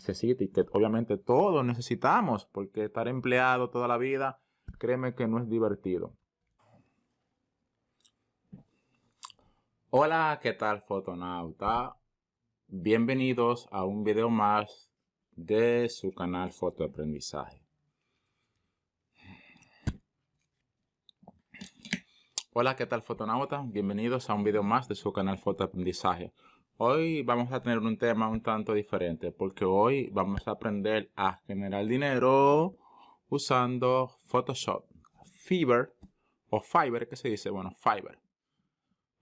necesita y que obviamente todos necesitamos, porque estar empleado toda la vida, créeme que no es divertido. Hola, ¿qué tal fotonauta? Bienvenidos a un video más de su canal Fotoaprendizaje. Hola, ¿qué tal fotonauta? Bienvenidos a un video más de su canal Fotoaprendizaje. Hoy vamos a tener un tema un tanto diferente porque hoy vamos a aprender a generar dinero usando Photoshop, Fiverr o Fiverr, que se dice, bueno, Fiverr.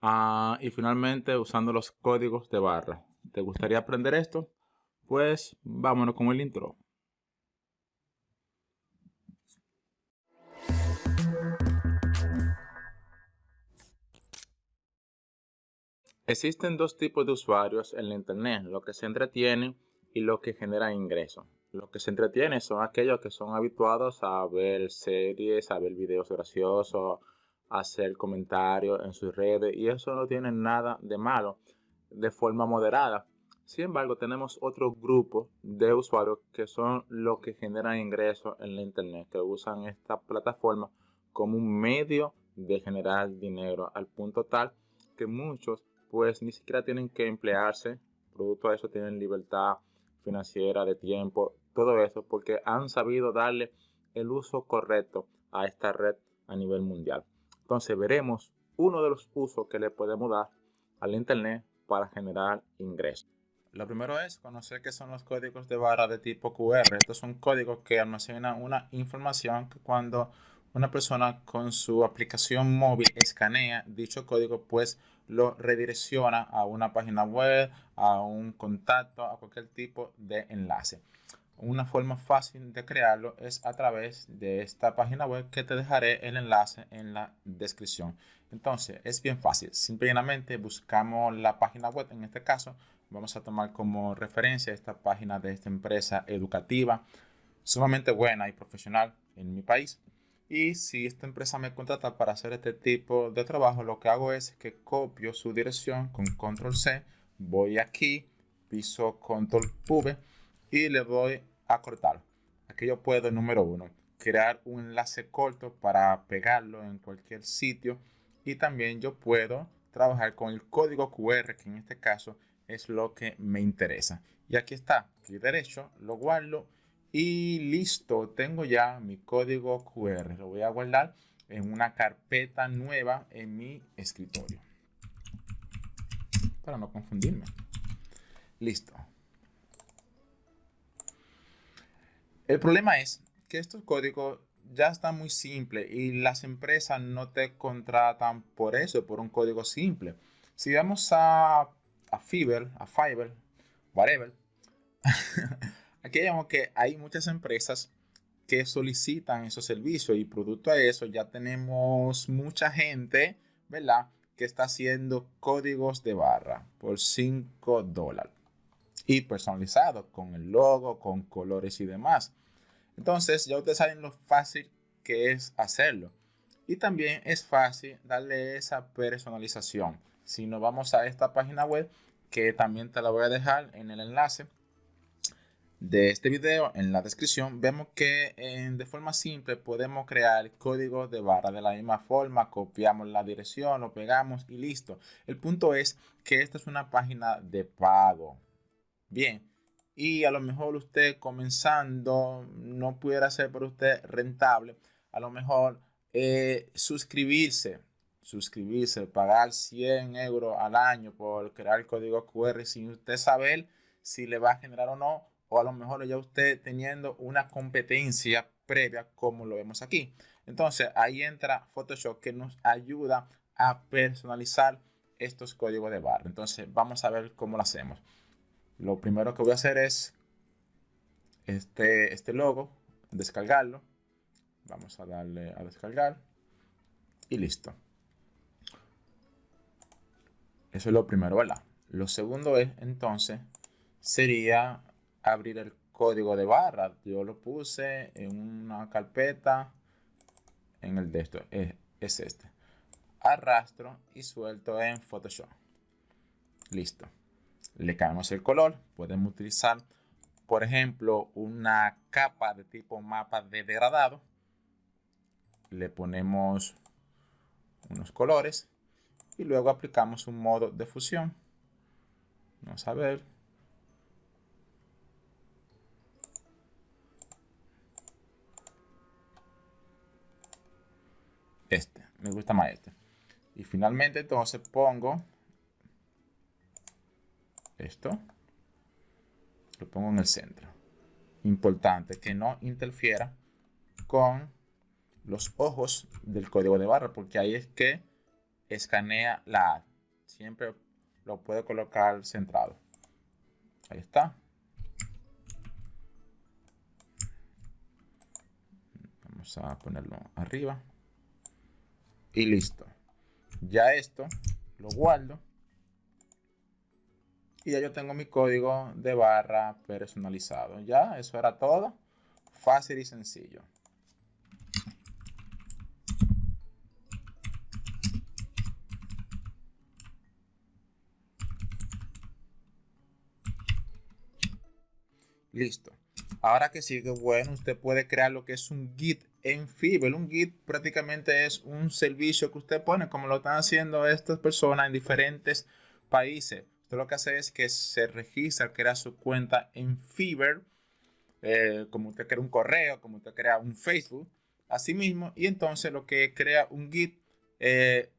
Ah, y finalmente usando los códigos de barra. ¿Te gustaría aprender esto? Pues vámonos con el intro. Existen dos tipos de usuarios en la internet, los que se entretienen y los que generan ingresos. Los que se entretienen son aquellos que son habituados a ver series, a ver videos graciosos, a hacer comentarios en sus redes y eso no tiene nada de malo de forma moderada. Sin embargo, tenemos otro grupo de usuarios que son los que generan ingresos en la internet, que usan esta plataforma como un medio de generar dinero al punto tal que muchos pues ni siquiera tienen que emplearse. Producto de eso tienen libertad financiera, de tiempo, todo eso, porque han sabido darle el uso correcto a esta red a nivel mundial. Entonces veremos uno de los usos que le podemos dar al Internet para generar ingresos. Lo primero es conocer qué son los códigos de barra de tipo QR. Estos son códigos que almacenan una información que cuando una persona con su aplicación móvil escanea dicho código, pues lo redirecciona a una página web, a un contacto, a cualquier tipo de enlace. Una forma fácil de crearlo es a través de esta página web que te dejaré el enlace en la descripción. Entonces es bien fácil. Simplemente buscamos la página web. En este caso vamos a tomar como referencia esta página de esta empresa educativa sumamente buena y profesional en mi país. Y si esta empresa me contrata para hacer este tipo de trabajo, lo que hago es que copio su dirección con control C, voy aquí, piso control V y le doy a cortar. Aquí yo puedo, número uno, crear un enlace corto para pegarlo en cualquier sitio. Y también yo puedo trabajar con el código QR, que en este caso es lo que me interesa. Y aquí está, clic derecho, lo guardo y listo, tengo ya mi código QR. Lo voy a guardar en una carpeta nueva en mi escritorio. Para no confundirme. Listo. El problema es que estos códigos ya están muy simples y las empresas no te contratan por eso, por un código simple. Si vamos a, a Fiverr, a Fiverr, whatever, Aquí vemos que hay muchas empresas que solicitan esos servicios y producto a eso ya tenemos mucha gente, ¿verdad? Que está haciendo códigos de barra por 5 dólares y personalizado con el logo, con colores y demás. Entonces ya ustedes saben lo fácil que es hacerlo. Y también es fácil darle esa personalización. Si nos vamos a esta página web, que también te la voy a dejar en el enlace, de este video en la descripción vemos que de forma simple podemos crear código de barra de la misma forma copiamos la dirección lo pegamos y listo. El punto es que esta es una página de pago. Bien y a lo mejor usted comenzando no pudiera ser para usted rentable a lo mejor eh, suscribirse suscribirse pagar 100 euros al año por crear código QR sin usted saber si le va a generar o no o a lo mejor ya usted teniendo una competencia previa como lo vemos aquí. Entonces ahí entra Photoshop que nos ayuda a personalizar estos códigos de barra. Entonces vamos a ver cómo lo hacemos. Lo primero que voy a hacer es este, este logo, descargarlo. Vamos a darle a descargar y listo. Eso es lo primero, ¿verdad? Lo segundo es entonces sería abrir el código de barra. Yo lo puse en una carpeta en el de esto. Es, es este. Arrastro y suelto en Photoshop. Listo. Le cambiamos el color. Podemos utilizar por ejemplo, una capa de tipo mapa de degradado. Le ponemos unos colores y luego aplicamos un modo de fusión. Vamos a ver. Este, me gusta más este. Y finalmente entonces pongo esto. Lo pongo en el centro. Importante que no interfiera con los ojos del código de barra, porque ahí es que escanea la. Siempre lo puede colocar centrado. Ahí está. Vamos a ponerlo arriba. Y listo. Ya esto lo guardo. Y ya yo tengo mi código de barra personalizado. Ya, eso era todo. Fácil y sencillo. Listo. Ahora que sigue, bueno, usted puede crear lo que es un Git en Fiverr. Un Git prácticamente es un servicio que usted pone, como lo están haciendo estas personas en diferentes países. Usted lo que hace es que se registra, crea su cuenta en Fiverr, eh, como usted crea un correo, como usted crea un Facebook, así mismo, y entonces lo que crea un Git eh,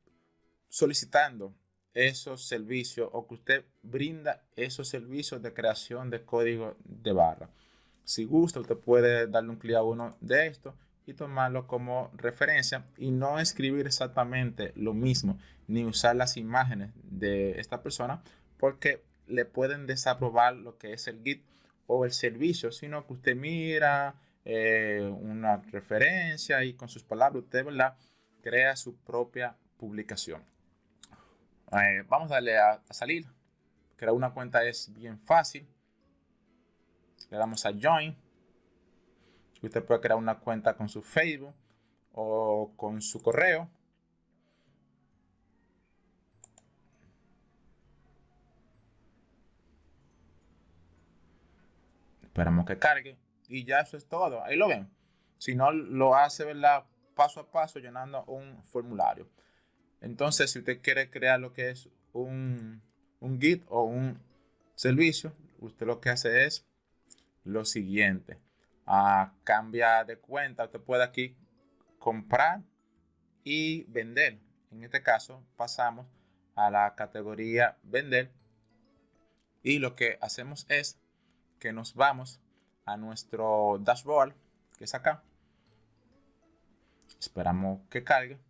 solicitando esos servicios o que usted brinda esos servicios de creación de código de barra. Si gusta, usted puede darle un clic a uno de estos y tomarlo como referencia y no escribir exactamente lo mismo ni usar las imágenes de esta persona porque le pueden desaprobar lo que es el Git o el servicio, sino que usted mira eh, una referencia y con sus palabras usted ¿verdad? crea su propia publicación. Eh, vamos a darle a, salir. Crear una cuenta es bien fácil. Le damos a Join. Usted puede crear una cuenta con su Facebook o con su correo. Esperamos que cargue. Y ya eso es todo. Ahí lo ven. Si no, lo hace ¿verdad? paso a paso llenando un formulario. Entonces, si usted quiere crear lo que es un, un Git o un servicio, usted lo que hace es lo siguiente. A cambiar de cuenta, usted puede aquí comprar y vender. En este caso, pasamos a la categoría vender. Y lo que hacemos es que nos vamos a nuestro dashboard, que es acá. Esperamos que cargue.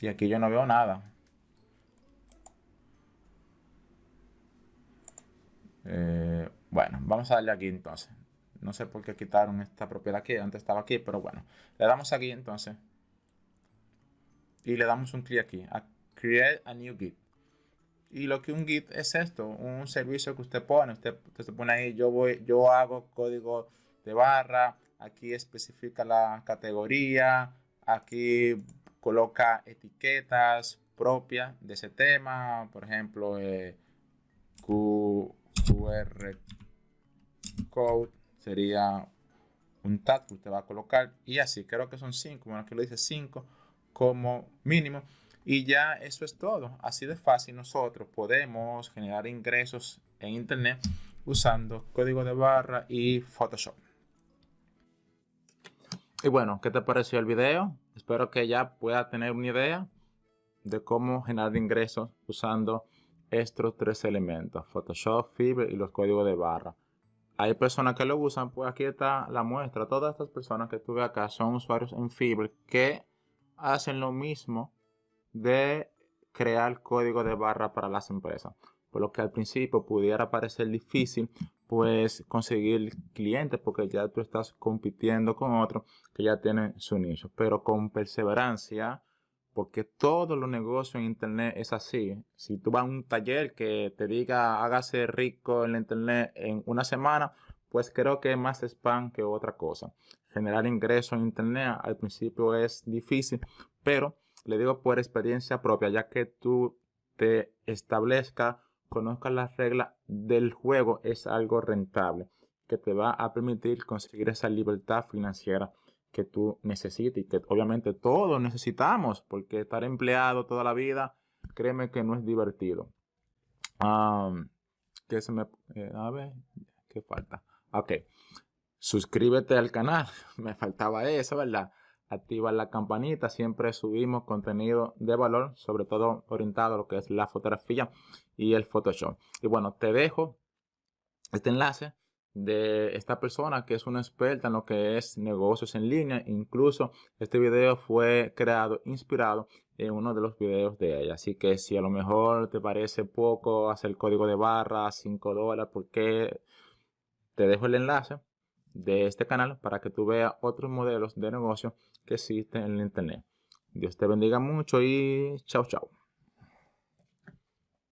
Y aquí yo no veo nada. Eh, bueno, vamos a darle aquí entonces. No sé por qué quitaron esta propiedad aquí. Antes estaba aquí, pero bueno. Le damos aquí entonces. Y le damos un clic aquí. A Create a New Git. Y lo que un Git es esto. Un servicio que usted pone. Usted, usted se pone ahí. Yo, voy, yo hago código de barra. Aquí especifica la categoría. Aquí coloca etiquetas propias de ese tema, por ejemplo, eh, QR code sería un tag que usted va a colocar y así, creo que son cinco, bueno, aquí lo dice cinco como mínimo y ya eso es todo, así de fácil nosotros podemos generar ingresos en internet usando código de barra y Photoshop. Y bueno, ¿qué te pareció el video? Espero que ya pueda tener una idea de cómo generar ingresos usando estos tres elementos, Photoshop, Fiverr y los códigos de barra. Hay personas que lo usan, pues aquí está la muestra. Todas estas personas que tuve acá son usuarios en Fiverr que hacen lo mismo de crear código de barra para las empresas. Por lo que al principio pudiera parecer difícil, pues conseguir clientes porque ya tú estás compitiendo con otro que ya tiene su nicho. Pero con perseverancia, porque todos los negocios en internet es así. Si tú vas a un taller que te diga hágase rico en internet en una semana, pues creo que es más spam que otra cosa. Generar ingresos en internet al principio es difícil, pero le digo por experiencia propia, ya que tú te establezca, conozcas las reglas del juego, es algo rentable que te va a permitir conseguir esa libertad financiera que tú necesitas y que obviamente todos necesitamos, porque estar empleado toda la vida, créeme que no es divertido. que se me... Eh, a ver, ¿qué falta? Ok. Suscríbete al canal. Me faltaba eso, ¿verdad? Activa la campanita. Siempre subimos contenido de valor, sobre todo orientado a lo que es la fotografía y el Photoshop. Y bueno, te dejo este enlace de esta persona que es una experta en lo que es negocios en línea. Incluso este video fue creado, inspirado en uno de los videos de ella. Así que si a lo mejor te parece poco hacer código de barra, 5 dólares, porque te dejo el enlace de este canal para que tú veas otros modelos de negocio que existen en el internet. Dios te bendiga mucho y chao chao.